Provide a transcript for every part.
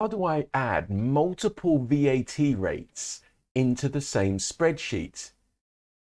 how do I add multiple VAT rates into the same spreadsheet?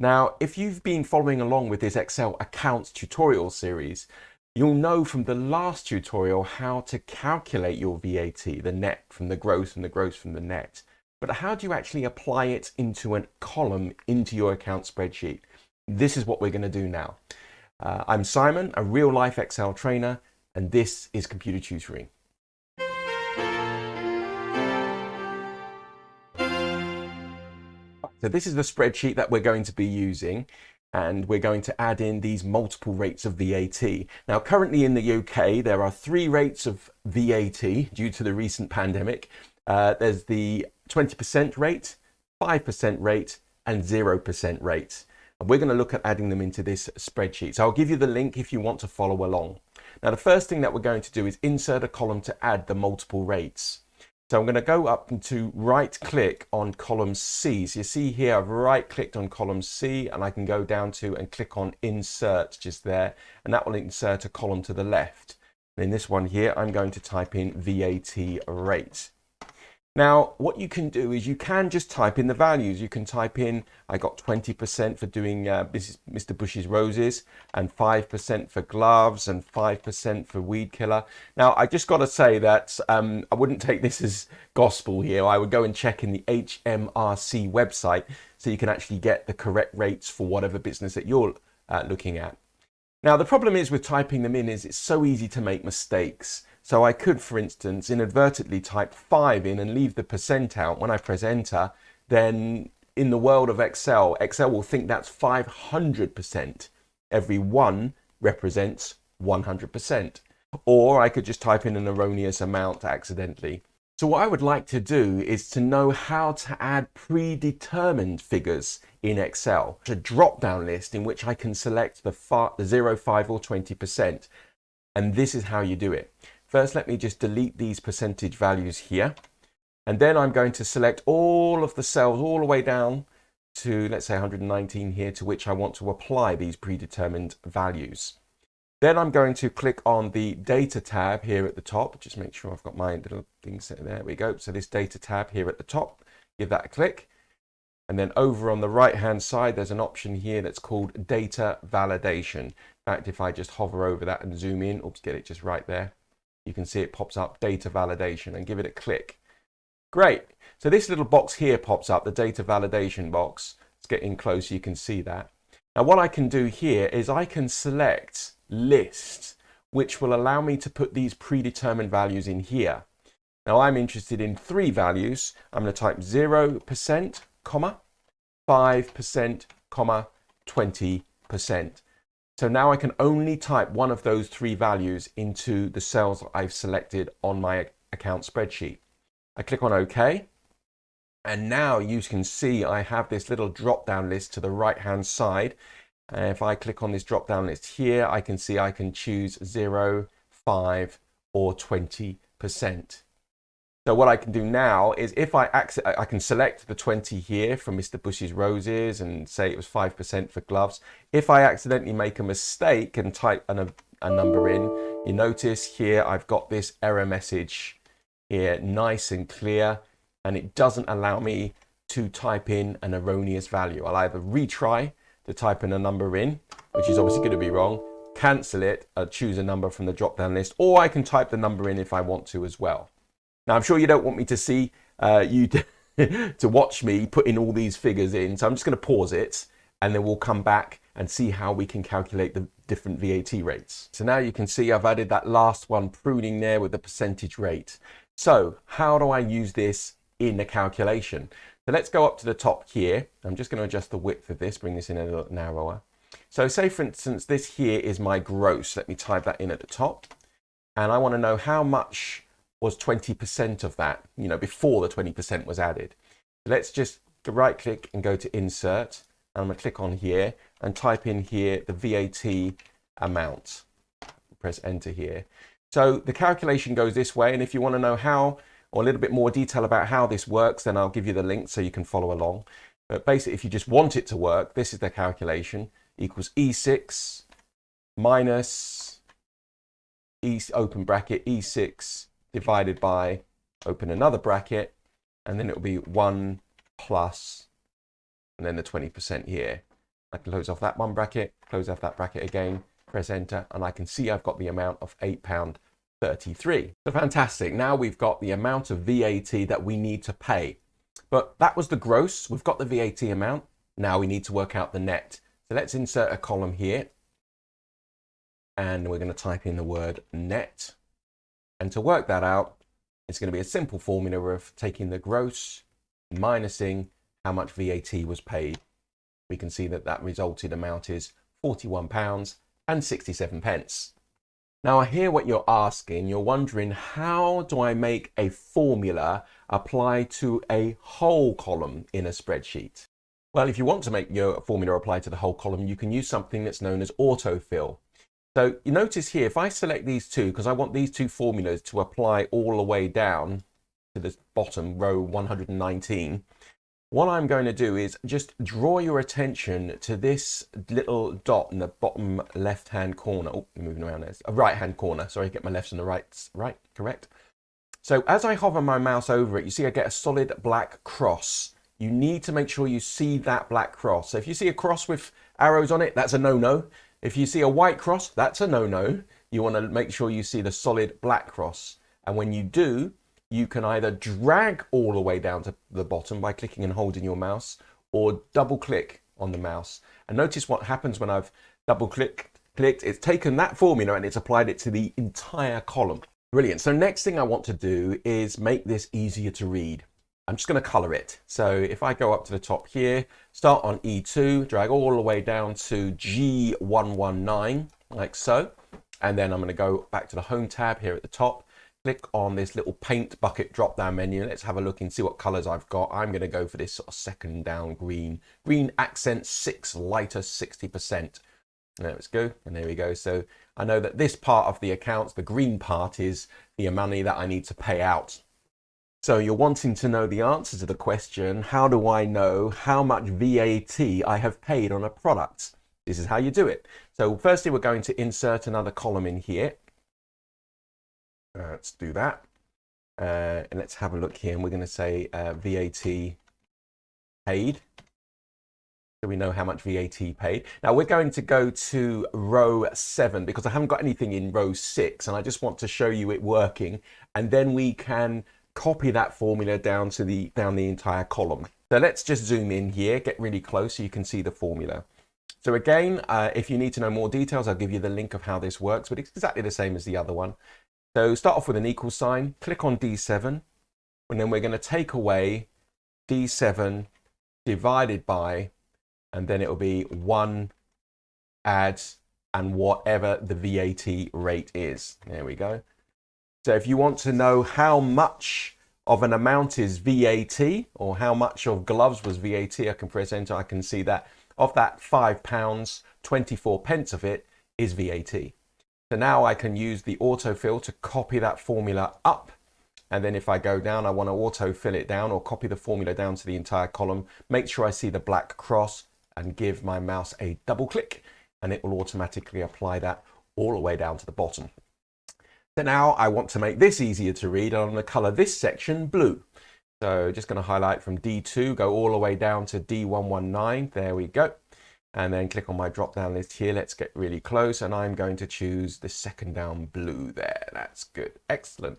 Now, if you've been following along with this Excel accounts tutorial series, you'll know from the last tutorial how to calculate your VAT, the net from the gross and the gross from the net. But how do you actually apply it into a column into your account spreadsheet? This is what we're going to do now. Uh, I'm Simon, a real life Excel trainer, and this is computer tutoring. So this is the spreadsheet that we're going to be using and we're going to add in these multiple rates of VAT. Now currently in the UK there are three rates of VAT due to the recent pandemic. Uh, there's the 20% rate, 5% rate and 0% rate. And we're going to look at adding them into this spreadsheet. So I'll give you the link if you want to follow along. Now the first thing that we're going to do is insert a column to add the multiple rates. So I'm going to go up and to right click on column C. So you see here I've right clicked on column C and I can go down to and click on insert just there and that will insert a column to the left. In this one here I'm going to type in VAT rate. Now, what you can do is you can just type in the values. You can type in, I got 20% for doing uh, Mr. Bush's roses and 5% for gloves and 5% for weed killer. Now, I just got to say that um, I wouldn't take this as gospel here. I would go and check in the HMRC website so you can actually get the correct rates for whatever business that you're uh, looking at. Now, the problem is with typing them in is it's so easy to make mistakes. So I could, for instance, inadvertently type 5 in and leave the percent out. When I press enter, then in the world of Excel, Excel will think that's 500%. Every 1 represents 100%. Or I could just type in an erroneous amount accidentally. So what I would like to do is to know how to add predetermined figures in Excel. It's A drop-down list in which I can select the, the 0, 5 or 20%. And this is how you do it. First, let me just delete these percentage values here. And then I'm going to select all of the cells all the way down to, let's say 119 here, to which I want to apply these predetermined values. Then I'm going to click on the data tab here at the top. Just make sure I've got my little thing set there. we go. So this data tab here at the top, give that a click. And then over on the right hand side, there's an option here that's called data validation. In fact, if I just hover over that and zoom in, oops, get it just right there you can see it pops up data validation and give it a click. Great. So this little box here pops up, the data validation box. Let's get in close, you can see that. Now what I can do here is I can select list, which will allow me to put these predetermined values in here. Now I'm interested in three values. I'm going to type 0%, comma, 5%, comma, 20%. So now I can only type one of those three values into the cells I've selected on my account spreadsheet. I click on OK. And now you can see I have this little drop down list to the right hand side. And if I click on this drop down list here, I can see I can choose 0, 5 or 20%. So what I can do now is if I I can select the 20 here from Mr. Bush's roses and say it was 5% for gloves. If I accidentally make a mistake and type an, a number in, you notice here I've got this error message here, nice and clear, and it doesn't allow me to type in an erroneous value. I'll either retry to type in a number in, which is obviously going to be wrong, cancel it, uh, choose a number from the drop down list, or I can type the number in if I want to as well. Now, I'm sure you don't want me to see uh, you to, watch me putting all these figures in. So I'm just going to pause it and then we'll come back and see how we can calculate the different VAT rates. So now you can see I've added that last one pruning there with the percentage rate. So how do I use this in a calculation? So let's go up to the top here. I'm just going to adjust the width of this, bring this in a little narrower. So say for instance, this here is my gross. Let me type that in at the top. And I want to know how much was 20% of that, you know, before the 20% was added. Let's just right click and go to insert. And I'm going to click on here and type in here the VAT amount. Press enter here. So the calculation goes this way. And if you want to know how or a little bit more detail about how this works, then I'll give you the link so you can follow along. But basically, if you just want it to work, this is the calculation equals E6 minus E open bracket E6 divided by open another bracket, and then it'll be 1 plus, and then the 20% here. I can close off that one bracket, close off that bracket again, press enter, and I can see I've got the amount of £8.33. So fantastic. Now we've got the amount of VAT that we need to pay. But that was the gross. We've got the VAT amount. Now we need to work out the net. So let's insert a column here. And we're going to type in the word net. And to work that out, it's going to be a simple formula of taking the gross, minusing how much VAT was paid. We can see that that resulted amount is £41 and 67 pence. Now I hear what you're asking. You're wondering, how do I make a formula apply to a whole column in a spreadsheet? Well, if you want to make your formula apply to the whole column, you can use something that's known as autofill. So you notice here, if I select these two, because I want these two formulas to apply all the way down to this bottom row 119, what I'm going to do is just draw your attention to this little dot in the bottom left hand corner. Oh, moving around there. A right hand corner. Sorry, get my left and the right. Right, correct. So as I hover my mouse over it, you see I get a solid black cross. You need to make sure you see that black cross. So if you see a cross with arrows on it, that's a no-no. If you see a white cross, that's a no-no. You want to make sure you see the solid black cross. And when you do, you can either drag all the way down to the bottom by clicking and holding your mouse or double click on the mouse. And notice what happens when I've double clicked, clicked, it's taken that formula and it's applied it to the entire column. Brilliant. So next thing I want to do is make this easier to read. I'm just going to color it. So if I go up to the top here, start on E2, drag all the way down to G119, like so. And then I'm going to go back to the home tab here at the top click on this little paint bucket drop down menu. Let's have a look and see what colors I've got. I'm going to go for this sort of second down green. Green accent 6 lighter 60%. Let's go. And there we go. So I know that this part of the accounts, the green part is the money that I need to pay out. So you're wanting to know the answer to the question, how do I know how much VAT I have paid on a product? This is how you do it. So firstly, we're going to insert another column in here. Uh, let's do that. Uh, and let's have a look here. And we're going to say uh, VAT paid. So we know how much VAT paid. Now we're going to go to row seven because I haven't got anything in row six and I just want to show you it working. And then we can copy that formula down to the down the entire column. So let's just zoom in here, get really close so you can see the formula. So again, uh, if you need to know more details, I'll give you the link of how this works, but it's exactly the same as the other one. So start off with an equal sign, click on D7, and then we're going to take away D7 divided by, and then it will be 1 add and whatever the VAT rate is. There we go. So if you want to know how much of an amount is VAT or how much of gloves was VAT, I can press enter, I can see that of that five pounds, 24 pence of it is VAT. So now I can use the autofill to copy that formula up. And then if I go down, I want to autofill it down or copy the formula down to the entire column. Make sure I see the black cross and give my mouse a double click and it will automatically apply that all the way down to the bottom. So now I want to make this easier to read. and I'm going to color this section blue. So just going to highlight from D2, go all the way down to D119. There we go and then click on my drop down list here. Let's get really close and I'm going to choose the second down blue there. That's good. Excellent.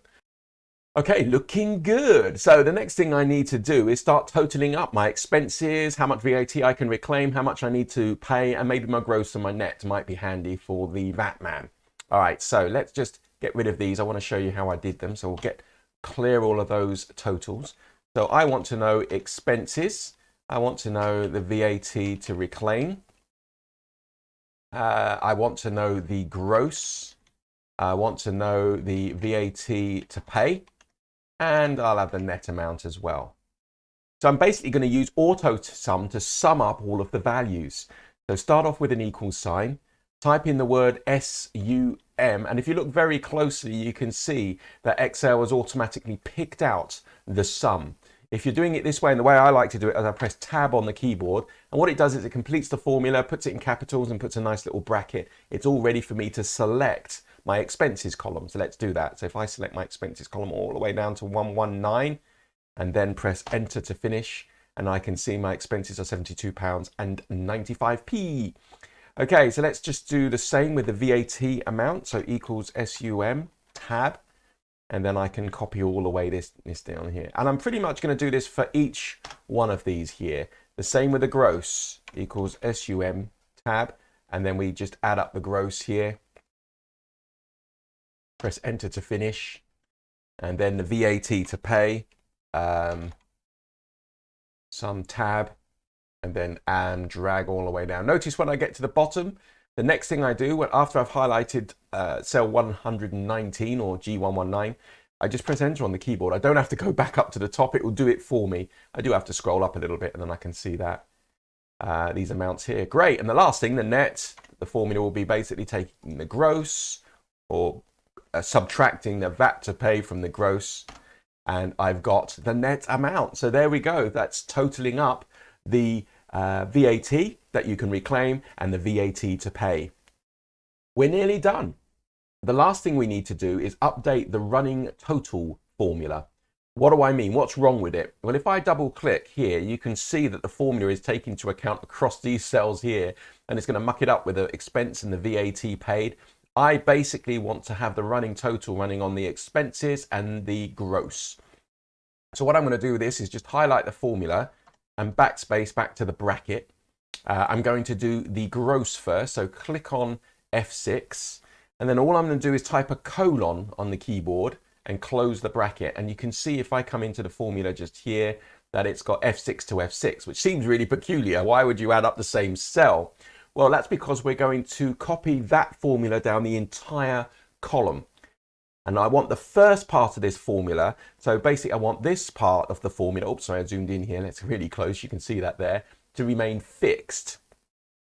Okay, looking good. So the next thing I need to do is start totaling up my expenses, how much VAT I can reclaim, how much I need to pay, and maybe my gross and my net might be handy for the VAT man. All right, so let's just get rid of these. I want to show you how I did them. So we'll get clear all of those totals. So I want to know expenses. I want to know the VAT to reclaim. Uh, I want to know the gross. I want to know the VAT to pay. And I'll have the net amount as well. So I'm basically going to use auto sum to sum up all of the values. So start off with an equal sign, type in the word SUM, and if you look very closely, you can see that Excel has automatically picked out the sum. If you're doing it this way, and the way I like to do it is I press tab on the keyboard, and what it does is it completes the formula, puts it in capitals and puts a nice little bracket. It's all ready for me to select my expenses column. So let's do that. So if I select my expenses column all the way down to 119 and then press enter to finish, and I can see my expenses are £72 and 95p. Okay, so let's just do the same with the VAT amount. So equals SUM tab, and then I can copy all the way this, this down here. And I'm pretty much going to do this for each one of these here. The same with the gross equals SUM tab, and then we just add up the gross here. Press enter to finish, and then the VAT to pay. Um, SUM tab, and then and drag all the way down. Notice when I get to the bottom, the next thing I do, when, after I've highlighted uh, cell 119 or G119, I just press enter on the keyboard. I don't have to go back up to the top. It will do it for me. I do have to scroll up a little bit and then I can see that. Uh, these amounts here. Great. And the last thing, the net, the formula will be basically taking the gross or uh, subtracting the VAT to pay from the gross. And I've got the net amount. So there we go. That's totaling up the uh, VAT that you can reclaim and the VAT to pay. We're nearly done. The last thing we need to do is update the running total formula. What do I mean? What's wrong with it? Well, if I double click here, you can see that the formula is taking into account across these cells here, and it's going to muck it up with the expense and the VAT paid. I basically want to have the running total running on the expenses and the gross. So what I'm going to do with this is just highlight the formula and backspace back to the bracket. Uh, I'm going to do the gross first. So click on F6 and then all I'm going to do is type a colon on the keyboard and close the bracket. And you can see if I come into the formula just here that it's got F6 to F6, which seems really peculiar. Why would you add up the same cell? Well, that's because we're going to copy that formula down the entire column. And I want the first part of this formula. So basically I want this part of the formula, oops, sorry, I zoomed in here, it's really close, you can see that there, to remain fixed.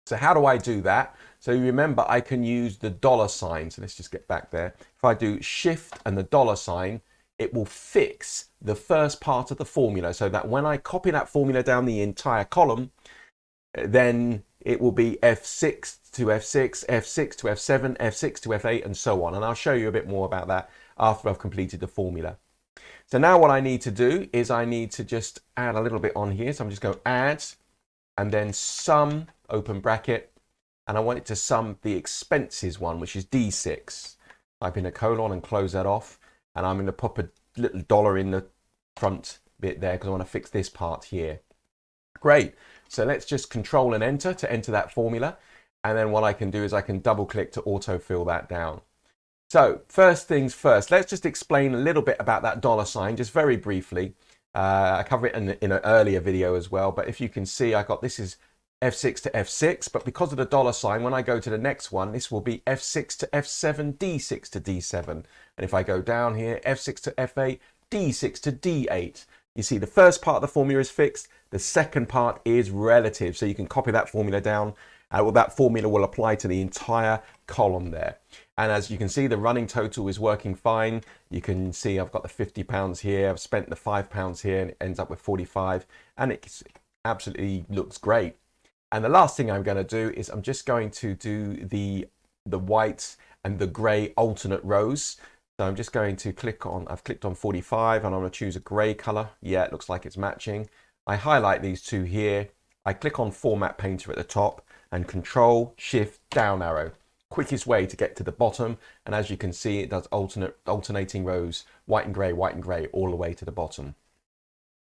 So how do I do that? So you remember I can use the dollar sign. So let's just get back there. If I do shift and the dollar sign, it will fix the first part of the formula so that when I copy that formula down the entire column, then it will be F6 to F6, F6 to F7, F6 to F8, and so on. And I'll show you a bit more about that after I've completed the formula. So now what I need to do is I need to just add a little bit on here. So I'm just going to add and then sum, open bracket, and I want it to sum the expenses one, which is D6. Type in a colon and close that off. And I'm going to pop a little dollar in the front bit there because I want to fix this part here. Great. So let's just control and enter to enter that formula. And then what I can do is I can double click to autofill that down. So first things first, let's just explain a little bit about that dollar sign, just very briefly. Uh, I cover it in, in an earlier video as well, but if you can see, I got this is F6 to F6, but because of the dollar sign, when I go to the next one, this will be F6 to F7, D6 to D7. And if I go down here, F6 to F8, D6 to D8. You see the first part of the formula is fixed, the second part is relative. So you can copy that formula down. Uh, well, that formula will apply to the entire column there. And as you can see, the running total is working fine. You can see I've got the 50 pounds here. I've spent the five pounds here and it ends up with 45 and it absolutely looks great. And the last thing I'm going to do is I'm just going to do the, the white and the gray alternate rows. So I'm just going to click on, I've clicked on 45 and I'm going to choose a gray color. Yeah, it looks like it's matching. I highlight these two here. I click on Format Painter at the top and Control Shift down arrow. Quickest way to get to the bottom. And as you can see, it does alternate alternating rows, white and gray, white and gray, all the way to the bottom.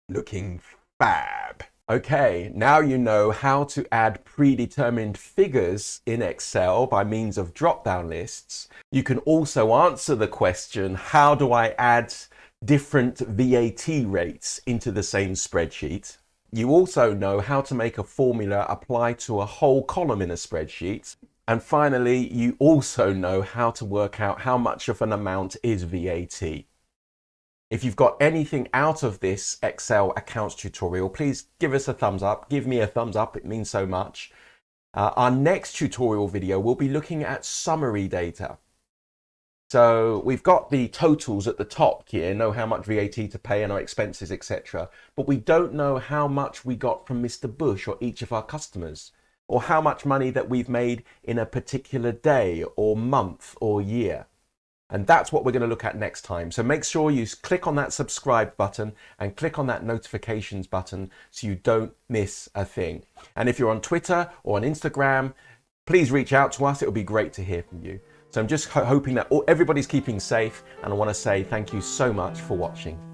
Looking fab. Okay, now you know how to add predetermined figures in Excel by means of drop-down lists. You can also answer the question, how do I add different VAT rates into the same spreadsheet? You also know how to make a formula apply to a whole column in a spreadsheet. And finally, you also know how to work out how much of an amount is VAT. If you've got anything out of this Excel accounts tutorial, please give us a thumbs up. Give me a thumbs up, it means so much. Uh, our next tutorial video will be looking at summary data. So we've got the totals at the top here, know how much VAT to pay and our expenses, etc. But we don't know how much we got from Mr. Bush or each of our customers, or how much money that we've made in a particular day or month or year. And that's what we're going to look at next time. So make sure you click on that subscribe button and click on that notifications button so you don't miss a thing. And if you're on Twitter or on Instagram, please reach out to us. It would be great to hear from you. So I'm just hoping that everybody's keeping safe and I want to say thank you so much for watching.